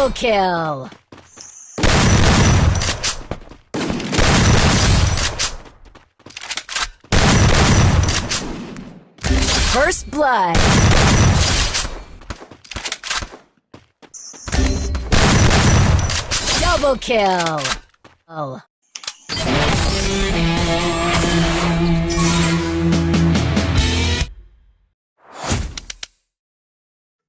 Double kill! First blood! Double kill! Oh.